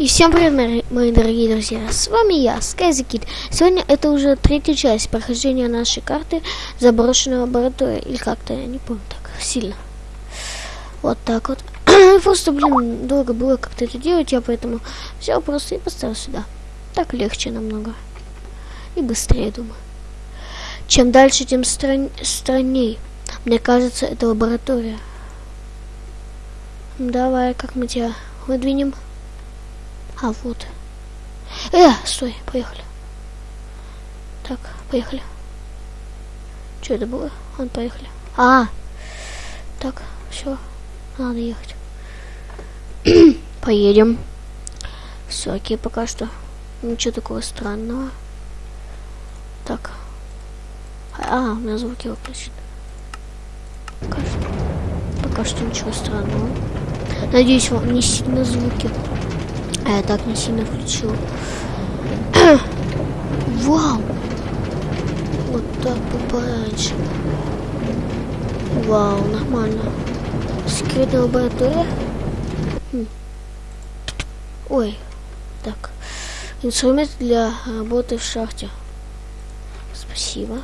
И всем привет, мои дорогие друзья, с вами я, SkyZKid. Сегодня это уже третья часть прохождения нашей карты заброшенная лаборатория, или как-то, я не помню так сильно. Вот так вот. просто, блин, долго было как-то это делать, я поэтому взял просто и поставил сюда. Так легче намного. И быстрее, думаю. Чем дальше, тем стран... странней. Мне кажется, это лаборатория. Давай, как мы тебя выдвинем? А, вот. Э, стой, поехали. Так, поехали. Что это было? Он поехали. А, так, все, надо ехать. Поедем. Все, окей, пока что. Ничего такого странного. Так. А, у меня звуки выключены. Пока что. Пока что ничего странного. Надеюсь, вам не сильно звуки. А я так не сильно включил. Вау! Вот так пораньше. Вау, нормально. Секретная лаборатория. Хм. Ой, так. Инструмент для работы в шахте. Спасибо.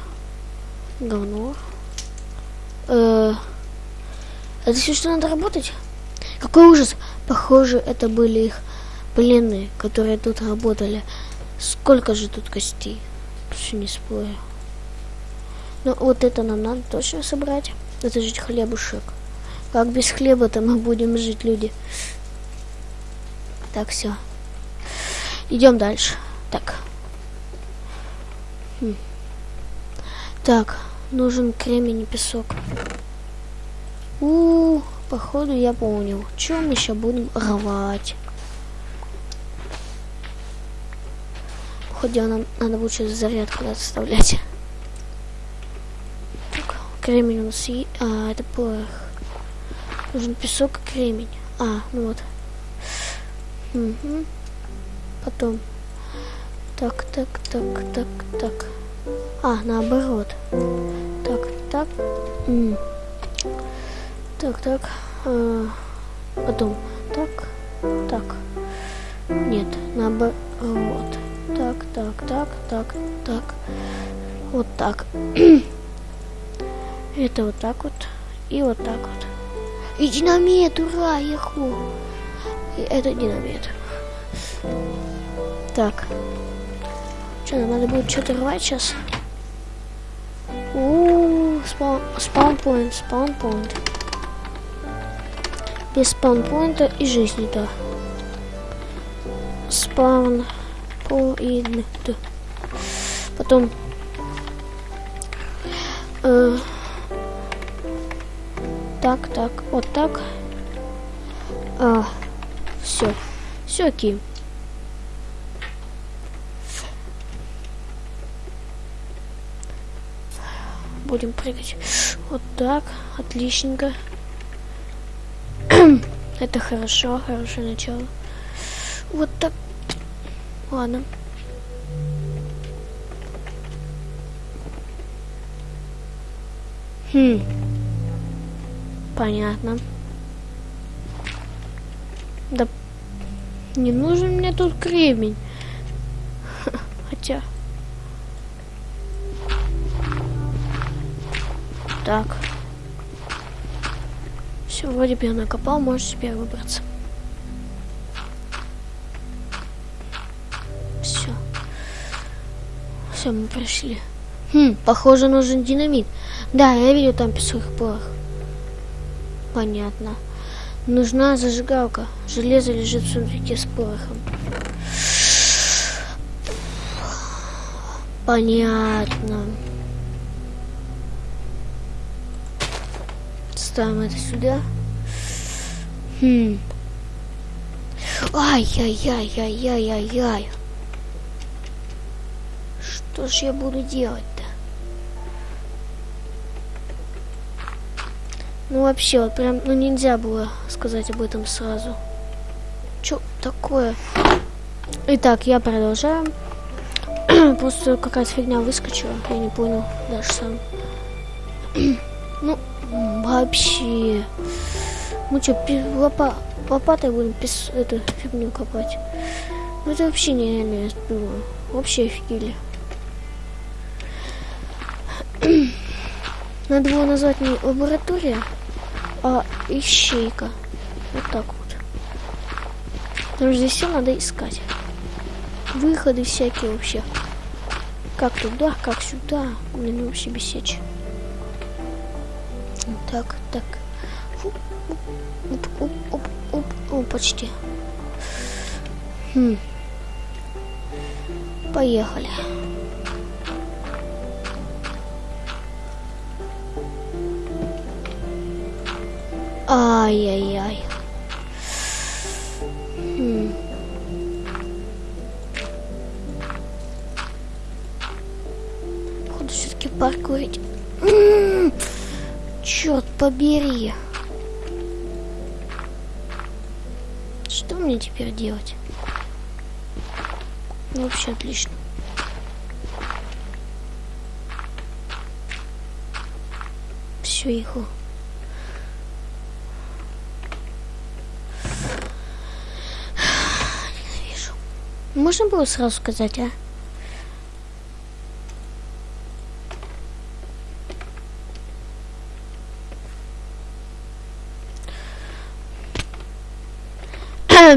Говно. Э -э это все, что надо работать? Какой ужас! Похоже, это были их пленные, которые тут работали. Сколько же тут костей? Все не спорю. Но вот это нам надо точно собрать. Это же хлебушек. Как без хлеба-то мы будем жить, люди? Так, все. Идем дальше. Так. Хм. Так, нужен кремень и песок. У, -у, -у походу я понял. Чем мы сейчас будем рвать? Хотя нам надо будет сейчас заряд куда-то вставлять. Так, кремень у нас и... А, это порох. Нужен песок и кремень. А, ну вот. Угу. Потом. Так, так, так, так, так. А, наоборот. Так, так. М так, так. А, потом. Так, так. Нет, наоборот так, так, так, так, так. Вот так. Это вот так вот. И вот так вот. И динамит, ура, яху. И это динамит. Так. Что, нам надо будет что-то рвать сейчас? Ууу, спаунпоинт, спаунпоинт. Без спаунпоинта и жизни-то. Спаун point. Потом э, так, так, вот так. А, все. Все окей. Будем прыгать. Вот так. Отличненько. Это хорошо, хорошее начало. Вот так Ладно. Хм. Понятно. Да не нужен мне тут кремень. Хотя... Так. Все, вроде бы я накопал, можешь теперь выбраться. Все, мы прошли. Хм, похоже, нужен динамит. Да, я видел там песок порох. Понятно. Нужна зажигалка. Железо лежит в сундуке с порохом. Понятно. Ставим это сюда. Хм. Ай-яй-яй-яй-яй-яй-яй. Что ж я буду делать-то? Ну вообще, вот прям, ну нельзя было сказать об этом сразу. Чё такое? Итак, я продолжаю. Просто какая-то фигня выскочила, я не понял даже сам. ну, вообще. Мы что, лопа лопатой будем пис эту фигню копать? Ну это вообще нереально, я думаю. Вообще офигели. Надо было назвать не лаборатория, а ищейка. Вот так вот. Потому что здесь все надо искать. Выходы всякие вообще. Как туда, как сюда. Блин, вообще бесечь. Так, так. Фу, оп, оп, оп, оп, оп, почти. Хм. Поехали. Ай-яй-яй. Хм. Походу все-таки паркурить. Черт побери. Что мне теперь делать? Ну, вообще отлично. Все, иху. Можно было сразу сказать, а?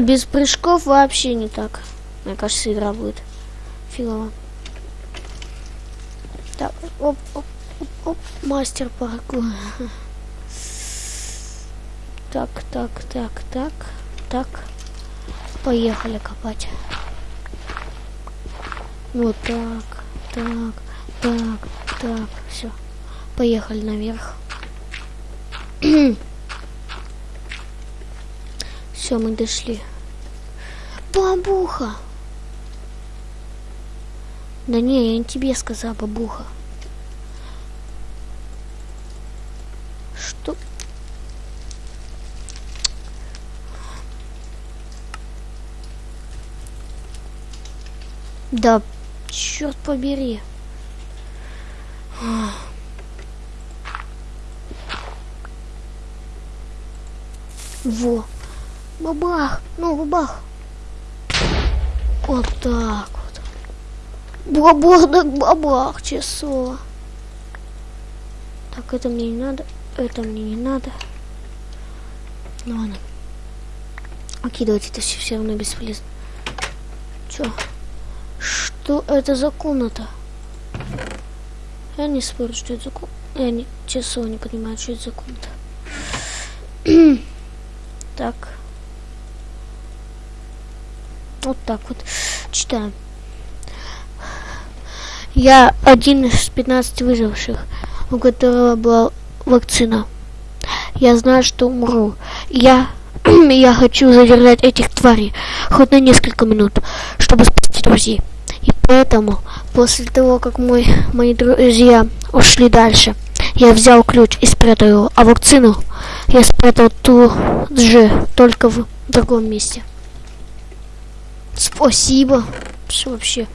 Без прыжков вообще не так. Мне кажется, игра будет фигово. Так, оп, оп, оп, оп, мастер паркура. Так, так, так, так, так. Поехали копать. Вот так, так, так, так, все. Поехали наверх. все, мы дошли. Бабуха! Да не, я не тебе сказала, бабуха. Что? Да, черт побери. Во. Бабах. Ну, бабах. Вот так вот. Бабах, да бабах, часо. Так, это мне не надо. Это мне не надо. Ну ладно. Окей, давайте это все, все равно бесполезно. Чё? Что это за комната? Я не спорю, что это за комната. Я не, часов не понимаю, что это за комната. так. Вот так вот читаем. Я один из 15 выживших, у которого была вакцина. Я знаю, что умру. Я, я хочу задержать этих тварей хоть на несколько минут, чтобы спасти друзей. И поэтому, после того, как мой, мои друзья ушли дальше, я взял ключ и спрятал его, а вакцину я спрятал тут же, только в другом месте. Спасибо. Вообще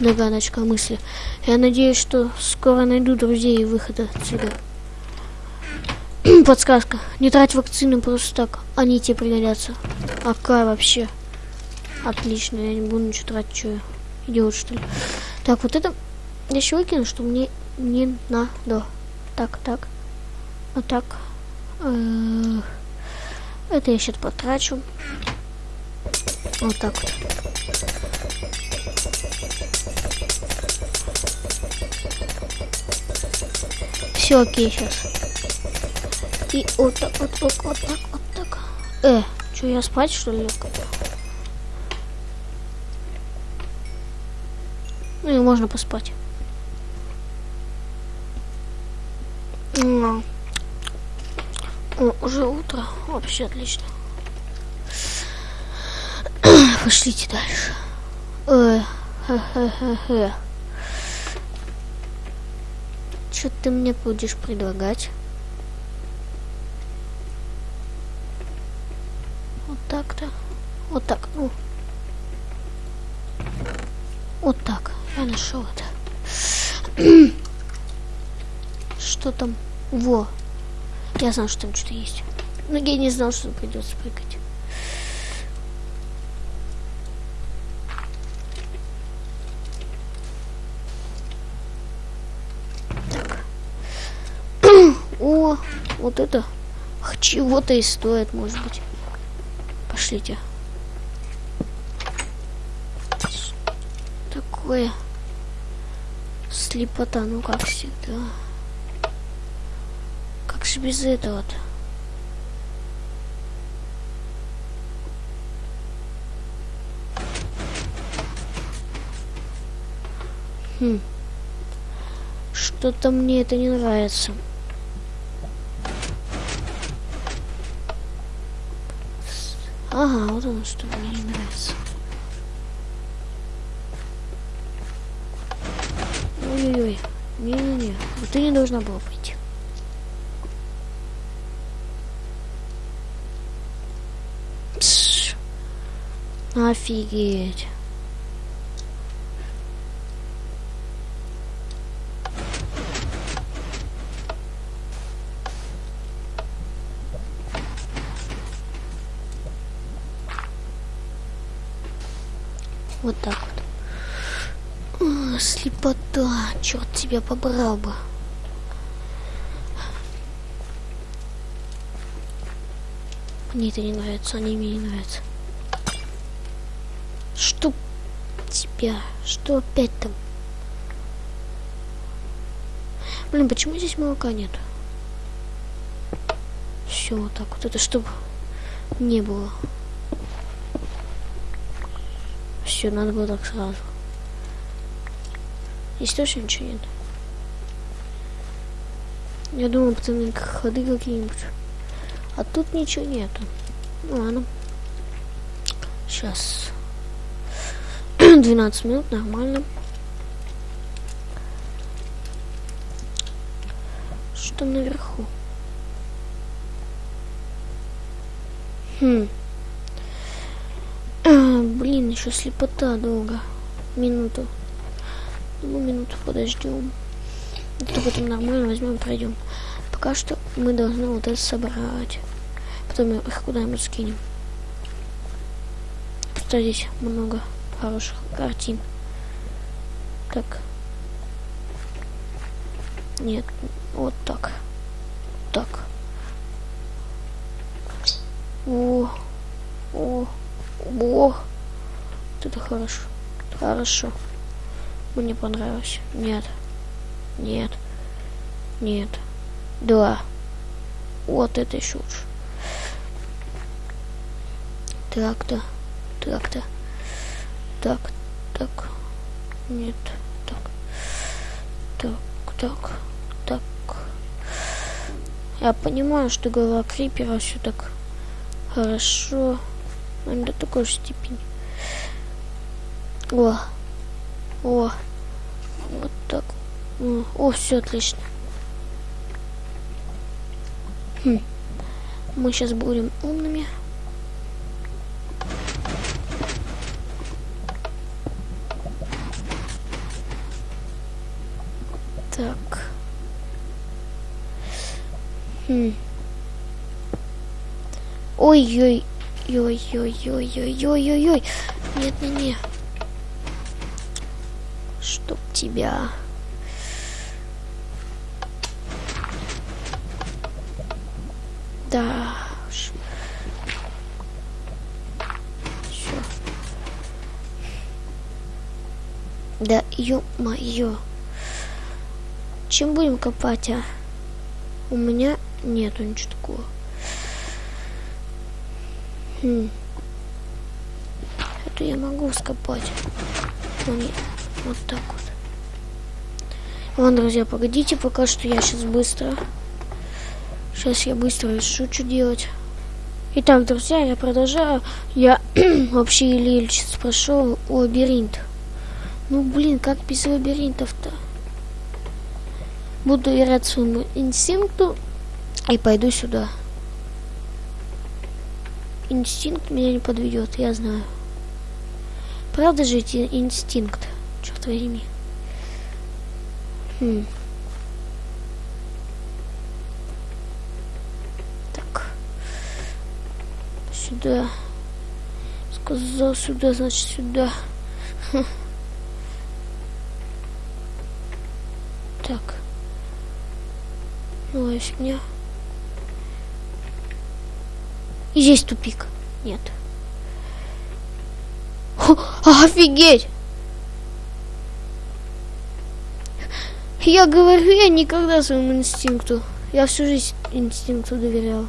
догадочка мысли. Я надеюсь, что скоро найду друзей и выход отсюда. Подсказка. Не трать вакцины просто так. Они тебе пригодятся. Ака вообще. Отлично. Я не буду ничего тратить. Что? Идиот, что ли? Так, вот это я еще выкину, что мне не надо. Так, так. Вот так. Э, это я сейчас потрачу. Вот так вот. Все окей сейчас. И вот так, вот так, вот так, вот так. Э, что я спать что ли? Ну и можно поспать. О, уже утро. Вообще отлично. Пошлите дальше. Что ты мне будешь предлагать? Вот так-то. Вот так. Ну. Вот так. Я нашел это. Что там? Во. Я знаю, что там что-то есть. Но я не знал, что придется прыгать. О, вот это чего-то и стоит, может быть. Пошлите. Такое слепота, ну как всегда. Как же без этого-то? Хм. Что-то мне это не нравится. Ага, вот оно что мне не нравится. Ой-ой-ой. Не-не-не. Вот ты не должна была пойти. Пш. Офигеть. Вот так вот. Слепота. Черт тебя побрал бы. Мне это не нравится, они мне не нравятся. Что тебя? Что опять там? Блин, почему здесь молока нет? Все вот так вот. Это чтобы не было. Все, надо было так сразу. Здесь точно ничего нет. Я думал, пацаны, ходы какие-нибудь. А тут ничего нету. Ну ладно. Сейчас. 12 минут, нормально. Что наверху? Хм. А, блин, еще слепота долго. Минуту. Ну, минуту подождем. Это потом нормально возьмем, пройдем. Пока что мы должны вот это собрать. Потом их куда-нибудь скинем. Что здесь много хороших картин. Так. Нет, вот так. Так. О, о, о. Это хорошо. Хорошо. Мне понравилось. Нет. Нет. Нет. Да. Вот это лучше. Так-то. Так-то. Так. Так. Нет. Так. Так. Так. Так. Я понимаю, что голова крипера все так хорошо. Но не до такой степени. О. О. Вот так. О, все отлично. Хм. Мы сейчас будем умными. Так. Хм. Ой-ой. Ой-ой-ой-ой-ой-ой-ой. Нет-не-не. Тебя... Да уж. Все. Да, ё-моё. Чем будем копать, а? У меня нету ничего такого. Хм. Это я могу скопать. Нет. Вот так вот. Ладно, друзья, погодите, пока что я сейчас быстро. Сейчас я быстро решу, что делать. Итак, друзья, я продолжаю. Я вообще или сейчас прошел лабиринт. Ну, блин, как без лабиринтов-то? Буду верять своему инстинкту и пойду сюда. Инстинкт меня не подведет, я знаю. Правда же эти инстинкт, черт возьми. Так. сюда. Сказал сюда, значит сюда. Так. Новая фигня. И здесь тупик. Нет. Офигеть! Я говорю, я никогда своему инстинкту. Я всю жизнь инстинкту доверял.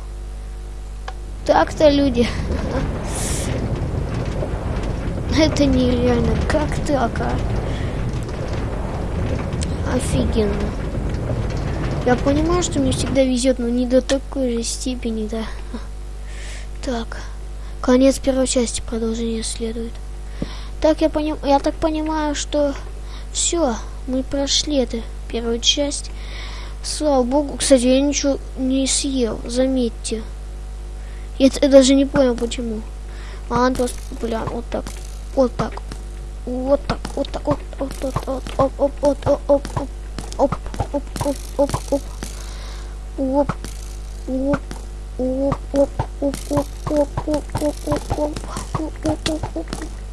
Так-то люди. Это нереально. Как так, а? Офигенно. Я понимаю, что мне всегда везет, но не до такой же степени, да. Так. Конец первой части, продолжение следует. Так я поним... я так понимаю, что все, мы прошли эту первую часть. Слава богу, кстати, я ничего не съел, заметьте. Я, я даже не понял, почему. А он просто, бля, вот так, вот так, вот так, вот так, вот, вот, вот, вот, оп, оп, оп, оп, оп, оп, оп, оп, оп, оп, оп, оп, оп,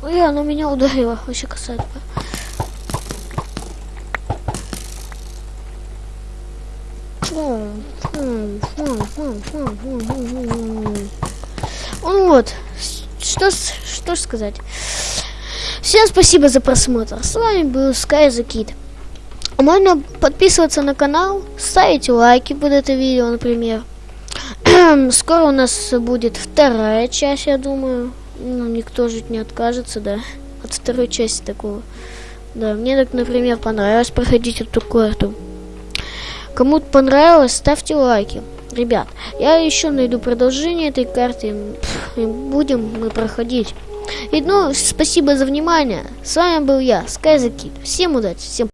Ой, оно меня ударило, вообще касается. Ну вот, что, что сказать. Всем спасибо за просмотр. С вами был Sky Kid. Можно подписываться на канал, ставить лайки под это видео, например. Скоро у нас будет вторая часть, я думаю. Ну, никто же не откажется, да, от второй части такого. Да, мне так, например, понравилось проходить эту карту. Кому понравилось, ставьте лайки. Ребят, я еще найду продолжение этой карты. И будем мы проходить. И ну, спасибо за внимание. С вами был я, Скайзакит. Всем удачи, всем